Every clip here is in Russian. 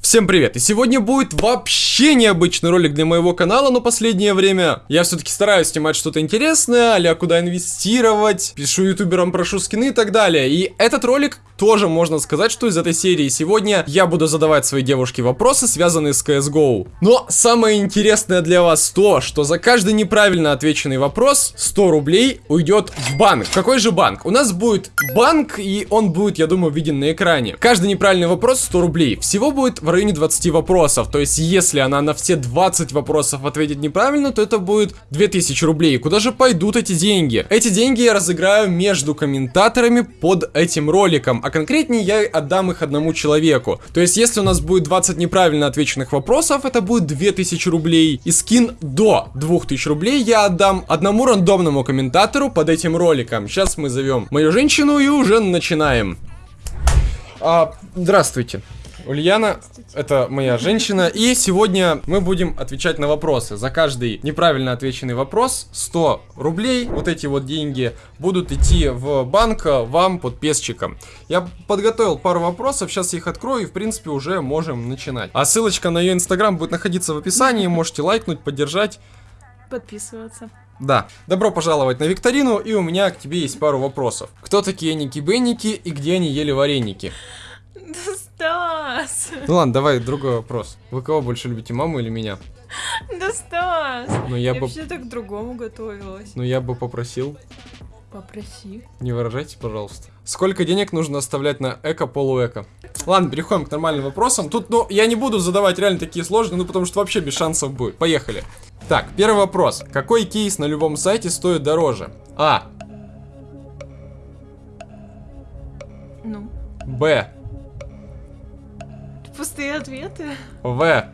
Всем привет! И сегодня будет вообще необычный ролик для моего канала, но последнее время я все-таки стараюсь снимать что-то интересное, а куда инвестировать, пишу ютуберам, прошу скины и так далее. И этот ролик тоже можно сказать, что из этой серии сегодня я буду задавать своей девушке вопросы, связанные с CSGO. Но самое интересное для вас то, что за каждый неправильно отвеченный вопрос 100 рублей уйдет в банк. Какой же банк? У нас будет банк, и он будет, я думаю, виден на экране. Каждый неправильный вопрос 100 рублей. Всего будет в районе 20 вопросов. То есть, если она на все 20 вопросов ответит неправильно, то это будет 2000 рублей. Куда же пойдут эти деньги? Эти деньги я разыграю между комментаторами под этим роликом. А конкретнее я отдам их одному человеку. То есть, если у нас будет 20 неправильно отвеченных вопросов, это будет 2000 рублей. И скин до 2000 рублей я отдам одному рандомному комментатору под этим роликом. Сейчас мы зовем мою женщину и уже начинаем. А, здравствуйте. Ульяна, это моя женщина, и сегодня мы будем отвечать на вопросы. За каждый неправильно отвеченный вопрос 100 рублей, вот эти вот деньги будут идти в банк вам под песчиком. Я подготовил пару вопросов, сейчас их открою и в принципе уже можем начинать. А ссылочка на ее инстаграм будет находиться в описании, можете лайкнуть, поддержать. Подписываться. Да. Добро пожаловать на викторину, и у меня к тебе есть пару вопросов. Кто такие Ники-Бенники и где они ели вареники? Стас! Ну ладно, давай другой вопрос. Вы кого больше любите, маму или меня? Да Стас! Ну я, Я бы, вообще так к другому готовилась. ну я бы попросил, Попроси. не выражайте, пожалуйста. Сколько денег нужно оставлять на эко, полуэко? Ладно, переходим к нормальным вопросам. Тут, ну, я не буду задавать реально такие сложные, ну потому что вообще без шансов будет. Поехали. Так, первый вопрос. Какой кейс на любом сайте стоит дороже? А. Ну, Б. пустые ответы. В.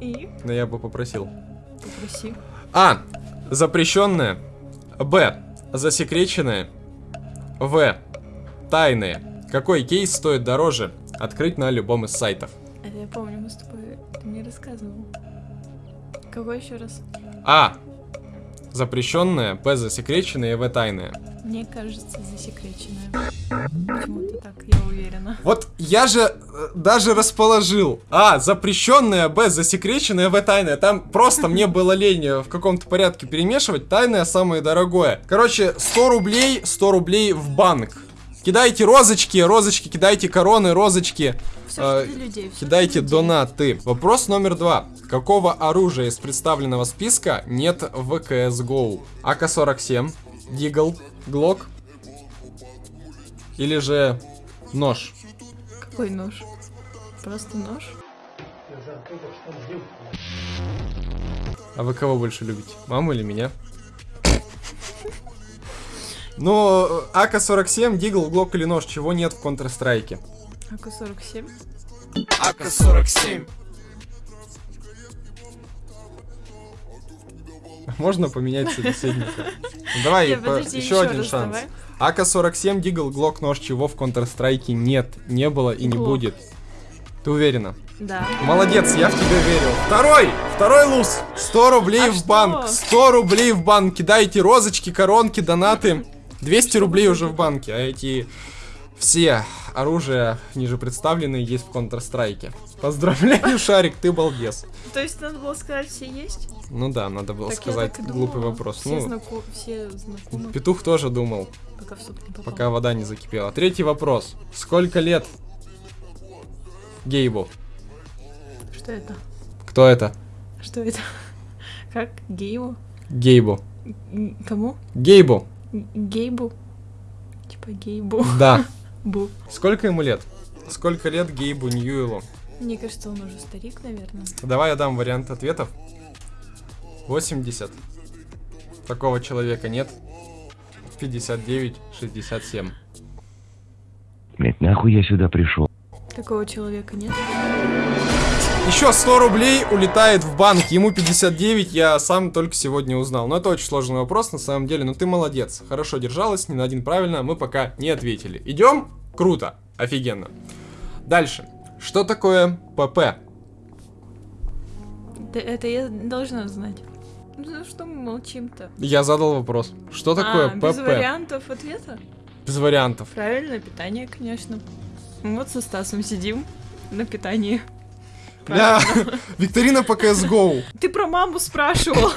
И Ну я бы попросил. попроси. А. Запрещенное. Б. Засекреченное. В. Тайные. Какой кейс стоит дороже? Открыть на любом из сайтов. Это я помню, мы с тобой... Ты мне рассказывал. Какой еще раз? А. Запрещенное. Б. Засекреченное. В. Тайное. Мне кажется, засекреченная. Почему-то так, я уверена. Вот я же э, даже расположил. А. Запрещенное. Б. Засекреченное. В. Тайное. Там просто мне было лень э, в каком-то порядке перемешивать. Тайное самое дорогое. Короче, 100 рублей. 100 рублей в банк. Кидайте розочки, розочки, кидайте короны, розочки. Все Э, для людей. всё Кидайте донаты. Вопрос номер два. Какого оружия из представленного списка нет в CSGO? АК-47, Дигл, Глок или же нож? Какой нож? Просто нож? А вы кого больше любите? Маму или меня? Ну, АК-47, Дигл, Глок или нож, чего нет в Counter-Strike? АК-47? АК-47. Можно поменять собеседника? Давай, Не, по- подожди, еще ещё один раз шанс. давай. АК-47, Дигл, Глок, нож, чего в Counter-Strike нет, не было и не Глок. будет. Ты уверена? Да. Молодец, я в тебя верил. Второй! Второй луз! 100 рублей А в что? банк! 100 рублей в банк! Кидайте розочки, коронки, донаты. 200 рублей уже в банке, а эти все оружия ниже представленные есть в Counter-Strike. Поздравляю, Шарик, ты балбес. То есть надо было сказать, все есть? Ну да, надо было Так сказать глупый думала. вопрос. Все, Ну, знако- все знакомы, петух тоже думал, пока не пока вода не закипела. Третий вопрос. Сколько лет Гейбу? Что это? Кто это? Что это? Как? Гейбу? Гейбу. Кому? Гейбу. Гейбу? Типа гейбу. Да. Бу. Сколько ему лет? Сколько лет Гейбу Ньюэлу? Мне кажется, он уже старик, наверное. Давай я дам вариант ответов. 80. Такого человека нет. 59, 67. Блять, нахуй я сюда пришел? Такого человека нет. Еще 100 рублей улетает в банк. Ему 59, я сам только сегодня узнал. Но это очень сложный вопрос на самом деле. Но ты молодец. Хорошо держалась, ни на один правильно. Мы пока не ответили. Идем? Круто. Офигенно. Дальше. Что такое ПП? Да это я должна знать. Ну за что мы молчим-то? Я задал вопрос. Что такое а, без ПП? вариантов ответа? Без вариантов. Правильно, питание, конечно. Вот со Стасом сидим на питании. Бля, викторина по CSGO. Ты про маму спрашивал.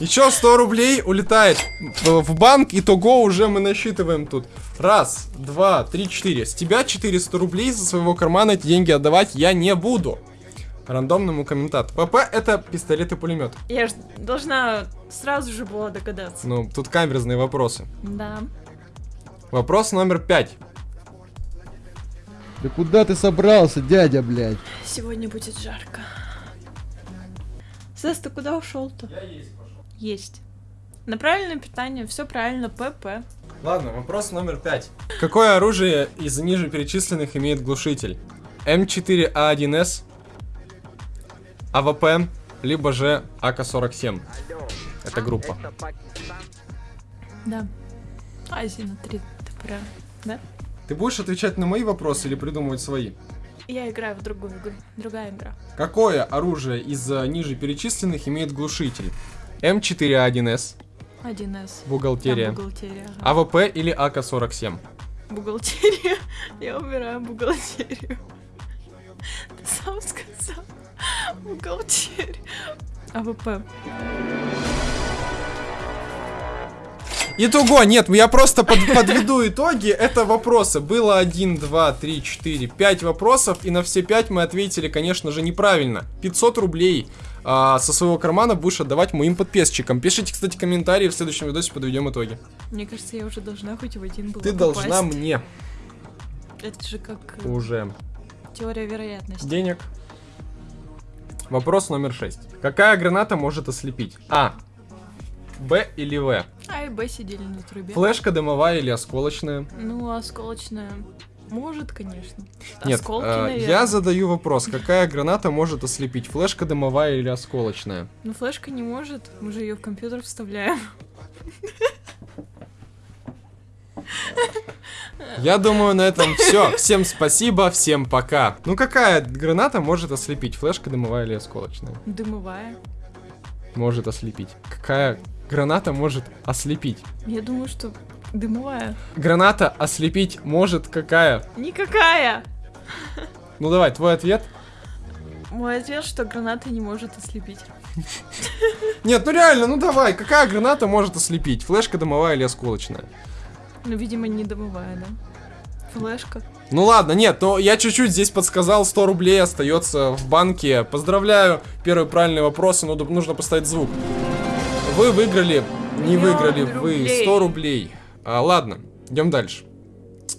Еще 100 рублей улетает в банк, итого уже мы насчитываем тут. Раз, два, три, четыре. С тебя 400 рублей со своего кармана эти деньги отдавать я не буду. Рандомному комментатору. ПП это пистолет и пулемет. Я ж должна сразу же была догадаться. Ну, тут камерные вопросы. Да. Вопрос номер пять. Да куда ты собрался, дядя, блядь? Сегодня будет жарко. Стас, ты куда ушел-то? есть. На правильное питание, все правильно, ПП. Ладно, вопрос номер пять. Какое оружие из ниже перечисленных имеет глушитель? M4A1-S, AWP, либо же АК-47. Это группа. Да. Азия на три топора. Да? Ты будешь отвечать на мои вопросы или придумывать свои? Я играю в другую игру. Другая игра. Какое оружие из э, ниже перечисленных имеет глушитель? M4A1-S, 1С. бухгалтерия, Да, бухгалтерия. ага. AWP или АК-47? Бухгалтерия. Я убираю бухгалтерию. Ты сам сказал. Бухгалтерия. AWP. Итого, нет, я просто под- подведу итоги. Это вопросы. Было 1, 2, 3, 4, 5 вопросов, и на все 5 мы ответили, конечно же, неправильно. 500 рублей а, со своего кармана будешь отдавать моим подписчикам. Пишите, кстати, комментарии, в следующем видосе подведем итоги. Мне кажется, я уже должна хоть в один был Ты должна мне Это же как э, уже теория вероятности. денег. Вопрос номер 6. Какая граната может ослепить? А. Б или В? А и Б сидели на трубе. Флешка дымовая или осколочная? Ну, осколочная. Может, конечно. Нет, Осколки, э, я задаю вопрос, какая граната может ослепить, флешка дымовая или осколочная? Ну, флешка не может. Мы же ее в компьютер вставляем. Я думаю, на этом все. Всем спасибо, всем пока. Ну какая граната может ослепить, флешка дымовая или осколочная? Дымовая. Может ослепить. Какая граната может ослепить? Я думаю, что дымовая. Граната ослепить может какая? Никакая! Ну давай, твой ответ. Мой ответ, что граната не может ослепить. Нет, ну реально, ну давай, какая граната может ослепить, флешка дымовая или осколочная? Ну, видимо, не дымовая, да? Флешка. Ну ладно, нет, но я чуть-чуть здесь подсказал, 100 рублей остается в банке. Поздравляю, первый правильный вопрос, но ду- нужно поставить звук. Вы выиграли, не выиграли, вы рублей. 100 рублей. А, ладно, идем дальше.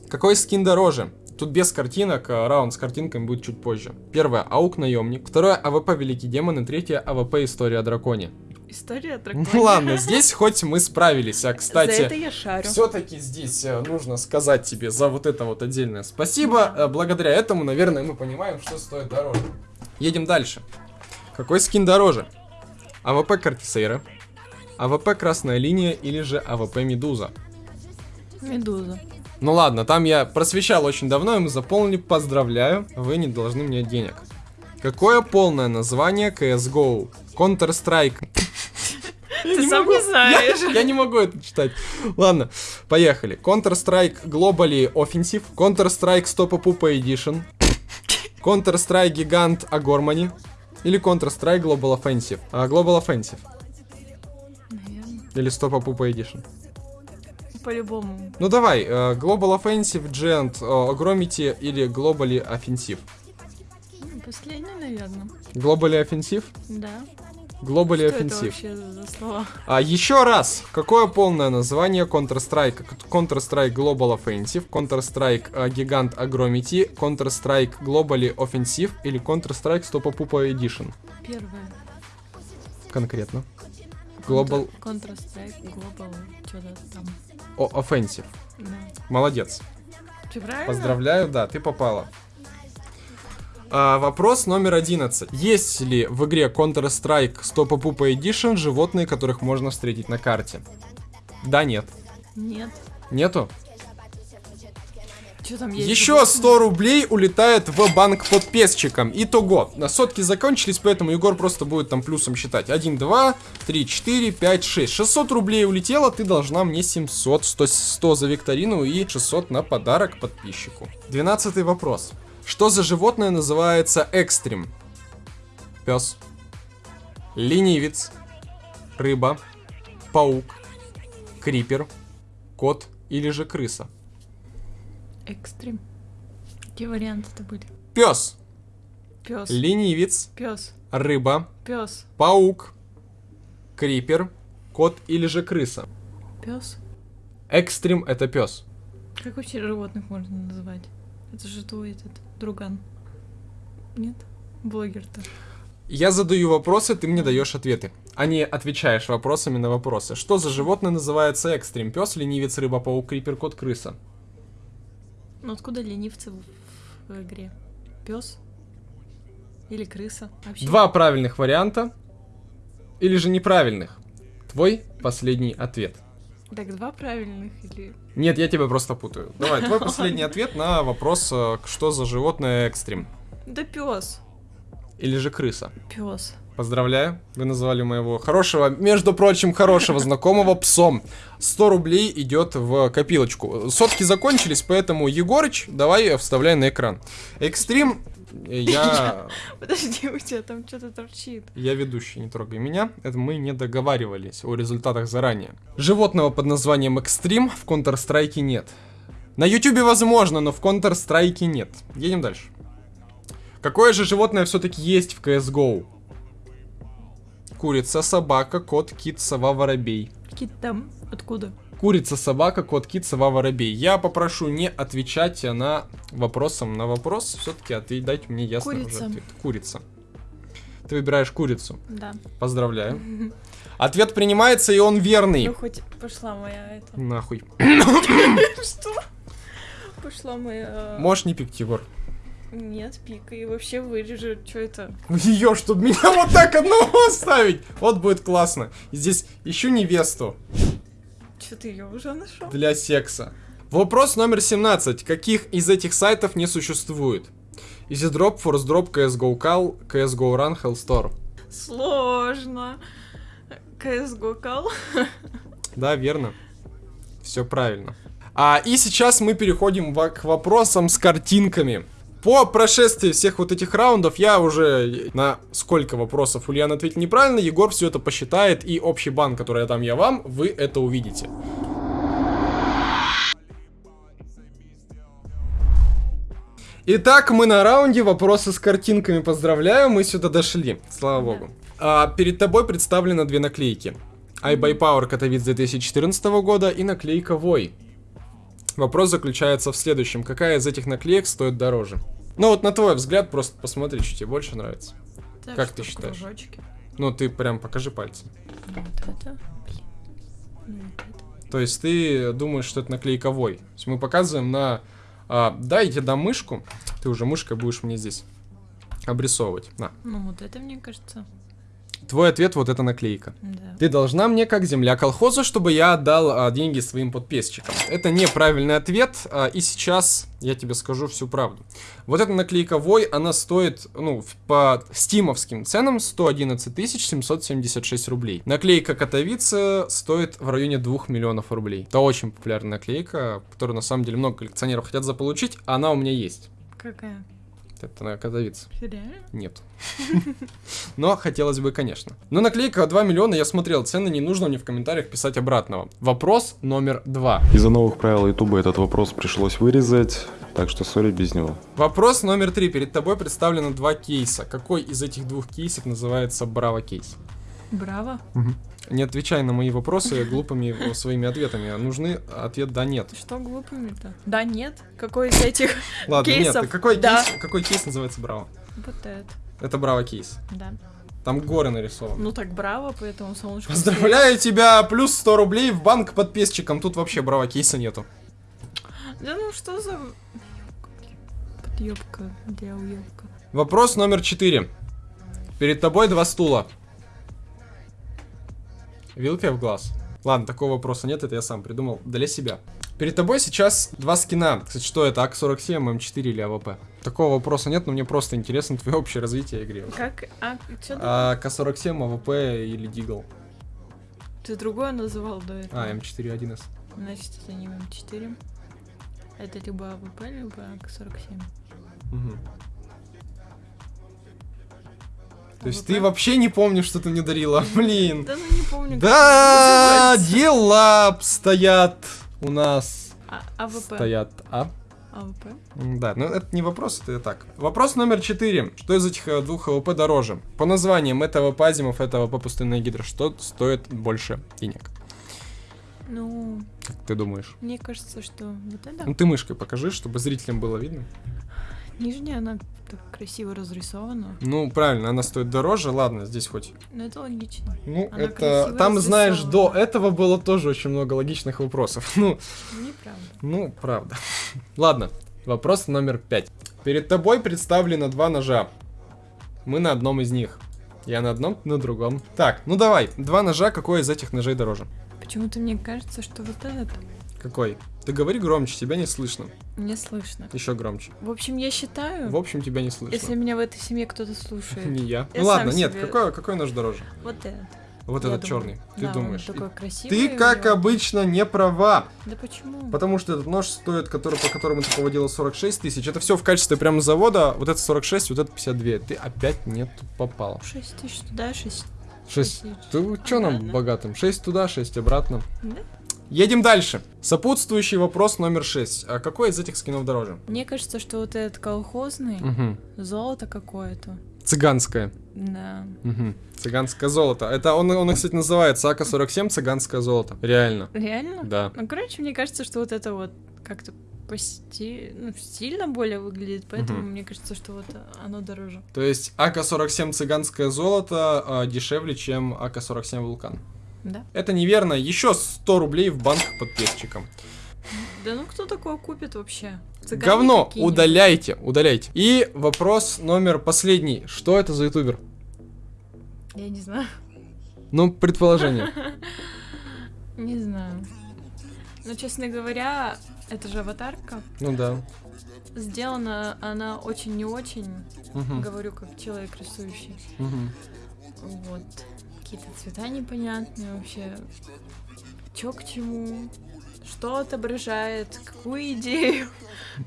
Какой скин дороже? Тут без картинок, а раунд с картинками будет чуть позже. Первое, AUG Наемник. Второе, AWP Великий Демон. И третье, AWP История о Драконе. История о драконе. Ну ладно, здесь хоть мы справились, а За это кстати... я шарю. Все-таки здесь э, нужно сказать тебе за вот это вот отдельное спасибо. Э, Благодаря этому, наверное, мы понимаем, что стоит дороже. Едем дальше. Какой скин дороже? АВП Corticera, АВП Красная Линия или же АВП Медуза? Медуза. Ну ладно, там я просвещал очень давно, и мы заполнили. Поздравляю, вы не должны мне денег. Какое полное название CSGO? Counter-Strike. Ты сам не знаешь. Я, я не могу это читать. Ладно, поехали. Counter-Strike Global Offensive, Counter-Strike Stop Pupa Edition, Counter-Strike Gigant Agormani или Counter-Strike Global Offensive. А, Global Offensive. Или Stop Pupa Edition. По-любому. Ну давай, э, Global Offensive, э, Agromity или Globally Offensive. Ну, Последний, наверное. Globally Offensive? Да. Globally Что это Offensive. вообще за слова? А еще раз, какое полное название Counter-Strike? Counter-Strike Global Offensive, Counter-Strike э, Gigant Agromity, Counter-Strike Globally Offensive или Counter-Strike Stop Pupa Edition? Первое. Конкретно. Global Counter-Strike, Global, что-то там. о, Offensive. Да. Молодец. Ты правильно? Поздравляю, да, ты попала. А, вопрос номер 11. Есть ли в игре Counter-Strike Stop Pupa Edition животные, которых можно встретить на карте? Да, нет. Нет. Нету? Что там есть? Еще 100 рублей улетает в банк подписчикам. Итого. На сотки закончились, поэтому Егор просто будет там плюсом считать. 1, 2, 3, 4, 5, 6. 600 рублей улетело, ты должна мне 700. 100, 100 за викторину и 600 на подарок подписчику. 12 вопрос. Что за животное называется экстрим? Пес. Ленивец. Рыба. Паук. Крипер. Кот или же крыса? Экстрим. Какие варианты это были? Пес. Пес. Ленивец. Пес. Рыба. Пес. Паук. Крипер. Кот или же крыса? Пес. Экстрим это пес. Как вообще животных можно называть? Это же твой этот друган. Нет? Блогер-то. Я задаю вопросы, ты мне даешь ответы. А не отвечаешь вопросами на вопросы. Что за животное называется экстрим? Пес, ленивец, рыба, паук, крипер, кот, крыса. Ну откуда ленивцы в, в игре? Пес? Или крыса? Вообще. Два правильных варианта. Или же неправильных. Твой последний ответ. Так, два правильных или... Нет, я тебя просто путаю. Давай, твой последний ответ на вопрос, э, что за животное экстрим. Да пес. Или же крыса. Пес. Поздравляю, вы назвали моего хорошего, между прочим, хорошего знакомого псом. 100 рублей идет в копилочку. Сотки закончились, поэтому, Егорыч, давай вставляй на экран. Экстрим, я... Подожди, у тебя там что-то торчит. Я ведущий, не трогай меня. Это мы не договаривались о результатах заранее. Животного под названием Экстрим в Counter-Strike нет. На Ютубе возможно, но в Counter-Strike нет. Едем дальше. Какое же животное все-таки есть в CSGO? Курица, собака, кот, кит, сова, воробей. Какие там? Откуда? Курица, собака, кот, кит, сова, воробей. Я попрошу не отвечать на вопросом на вопрос. Все-таки ответь, дайте мне ясно уже Курица. ответ. Курица. Ты выбираешь курицу. Да. Поздравляю. Ответ принимается, и он верный. Ну хоть пошла моя это. Нахуй. Что? Пошла моя... Можешь не пикать, Егор. Нет, пика. И вообще вырежу. Что это? Ее, чтобы меня вот так одного оставить. Вот будет классно. И здесь ищу невесту Что ты ее уже нашел? для секса. Вопрос номер 17. Каких из этих сайтов не существует? EasyDrop, ForceDrop, CSGO Call, CSGO Run, Hellstore. Сложно. CSGO кал. Да, верно. Все правильно. А, и сейчас мы переходим к вопросам с картинками. По прошествии всех вот этих раундов я уже на сколько вопросов Ульяна ответил неправильно, Егор все это посчитает, и общий бан, который я дам я вам, вы это увидите. Итак, мы на раунде, вопросы с картинками, поздравляю, мы сюда дошли, слава богу. А, перед тобой представлены две наклейки. iBuyPower Катовиц 2014 года и наклейка Вой. Вопрос заключается в следующем. Какая из этих наклеек стоит дороже? Ну вот на твой взгляд, просто посмотри, что тебе больше нравится. Так, Как ты считаешь? кружочке? Ну ты прям покажи пальцем. Ну, вот это. Блин. Вот это. То есть ты думаешь, что это наклейка Вой. То есть мы показываем на... А, да, я тебе дам мышку. Ты уже мышкой будешь мне здесь обрисовывать. На. Ну, вот это, мне кажется. Твой ответ вот эта наклейка. Да. Ты должна мне как земля колхозу, чтобы я отдал а, деньги своим подписчикам. Это неправильный ответ, а, и сейчас я тебе скажу всю правду. Вот эта наклейка Вой, она стоит, ну, по стимовским ценам 111 776 рублей. Наклейка Катовица стоит в районе 2 миллионов рублей. Это очень популярная наклейка, которую на самом деле много коллекционеров хотят заполучить, а она у меня есть. Какая? Это на. Реально? Нет. Но хотелось бы, конечно. Но наклейка 2 миллиона, я смотрел, цены не нужно мне в комментариях писать обратного. Вопрос номер два. Из-за новых правил Ютуба этот вопрос пришлось вырезать, так что сори без него. Вопрос номер три. Перед тобой представлено два кейса. Какой из этих двух кейсов называется Браво кейс? Браво. Не отвечай на мои вопросы глупыми своими ответами. Нужны ответ да нет. Что глупыми-то? Да, нет. Какой из этих? Ладно, Кейсов, нет. Какой, да. кейс, какой кейс называется Браво? Вот это. Это Браво кейс. Да. Там горы нарисованы. Ну так браво, поэтому солнышко. Поздравляю тебя! Плюс 100 рублей в банк подписчикам. Тут вообще Браво кейса нету. Да ну что за... Подъебка, где уебка? Вопрос номер 4. Перед тобой два стула. Вилка в глаз. Ладно, такого вопроса нет, это я сам придумал для себя. Перед тобой сейчас два скина. Кстати, что это, АК-47, М4 или АВП? Такого вопроса нет, но мне просто интересно твое общее развитие игры. Как? А, что А, АК-47, АВП или Deagle? ты другое называл до этого? А, М4 1С. Значит, это не М4. Это либо АВП, либо АК-47. Мгм. То есть ты вообще не помнишь, что ты мне дарила? Блин. Да ну не помню. Да, дела обстоят у нас. А, АВП. Стоят, а? АВП. Да, но это не вопрос, это так. Вопрос номер четыре. Что из этих э, двух АВП дороже? По названиям, это АВП Asiimov, это АВП Пустынная Гидра. Что стоит больше денег? Ну, Как ты думаешь? мне кажется, что вот это Ну ты мышкой покажи, чтобы зрителям было видно. Нижняя, она так красиво разрисована. Ну, правильно, она стоит дороже, ладно, здесь хоть. Но это логично. Ну, Она это... Там, знаешь, до этого было тоже очень много логичных вопросов. Ну, Неправда. Ну, правда. Ладно, вопрос номер пять. Перед тобой представлено два ножа. Мы на одном из них. Я на одном, на другом. Так, ну давай, два ножа, какой из этих ножей дороже? Почему-то мне кажется, что вот этот Какой? Ты говори громче, тебя не слышно. не слышно. Еще громче. В общем, я считаю, В общем, тебя не слышно. если меня в этой семье кто-то слушает, Не я. Ну ладно, нет, какой, какой нож дороже? вот этот. Вот Я этот думаю. черный. Ты Да, он думаешь? такой красивый. Ты, как него- обычно, не права. Да почему? Потому что этот нож стоит, который, по которому ты поводила 46 тысяч. Это все в качестве прямо завода. Вот это 46, вот это 52. Ты опять не тут попала. 6 тысяч туда, 6 6. тысяч. Ты что нам Ладно. богатым? 6 туда, 6 обратно. Да? Едем дальше. Сопутствующий вопрос номер 6. А какой из этих скинов дороже? Мне кажется, что вот этот колхозный, Угу. золото какое-то. Цыганское. Да. Угу. Цыганское золото. Это он, он, кстати, называется АК-47 цыганское золото. Реально. Реально? Да. Ну, короче, мне кажется, что вот это вот как-то пости... ну, стильно более выглядит, поэтому Мгм. мне кажется, что вот оно дороже. То есть АК-47 цыганское золото а, дешевле, чем АК-47 вулкан. Да? Это неверно. Еще 100 рублей в банк подписчикам. Да ну кто такое купит вообще? Цыгане Говно, удаляйте, удаляйте. И вопрос номер последний. Что это за ютубер? Я не знаю. Ну, предположение. Не знаю. Но, честно говоря, это же аватарка. Ну да. Сделана она очень не очень. Говорю, как человек рисующий. Вот. Какие-то цвета непонятные вообще. Чё к чему? Что отображает? Какую идею?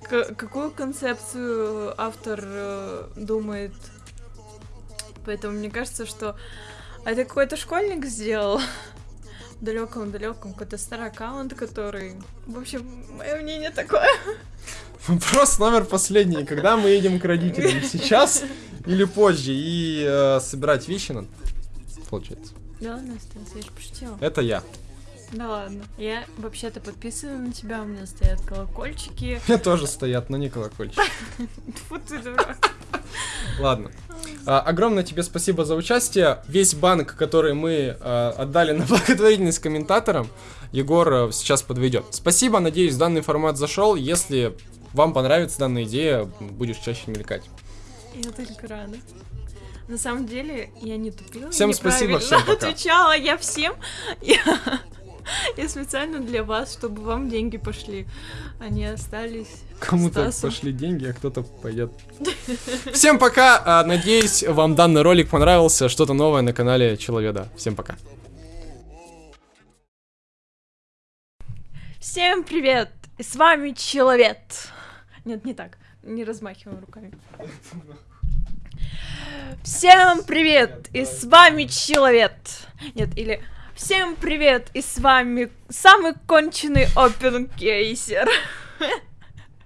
Какую концепцию автор э, думает? Поэтому мне кажется, что это какой-то школьник сделал. В далеком-далеком какой-то старый аккаунт, который... В общем, мое мнение такое. Вопрос номер последний. Когда мы едем к родителям? Сейчас или позже? И э, собирать вещи надо? Получается. Да ладно, Стас, я же пошутила. Это я. Да ладно. Я вообще-то подписана на тебя, у меня стоят колокольчики. Мне тоже стоят, но не колокольчик. Фу ты дурак. Ладно. А, огромное тебе спасибо за участие. Весь банк, который мы а, отдали на благотворительность комментаторам, Егор а, сейчас подведет. Спасибо, надеюсь, данный формат зашел. Если вам понравится данная идея, будешь чаще мелькать. Я только рада. На самом деле, я не тупила. Всем спасибо, всем пока. отвечала я всем. Я, я специально для вас, чтобы вам деньги пошли. Они остались. Кому-то пошли деньги, а кто-то пойдет. Всем пока. а, Надеюсь, вам данный ролик понравился. Что-то новое на канале Человеда. Всем пока. Всем привет! С вами Человек. Нет, не так. Не размахиваем руками. Всем привет! И с вами Человек. Нет, или Всем привет! И с вами самый конченый опенкейсер.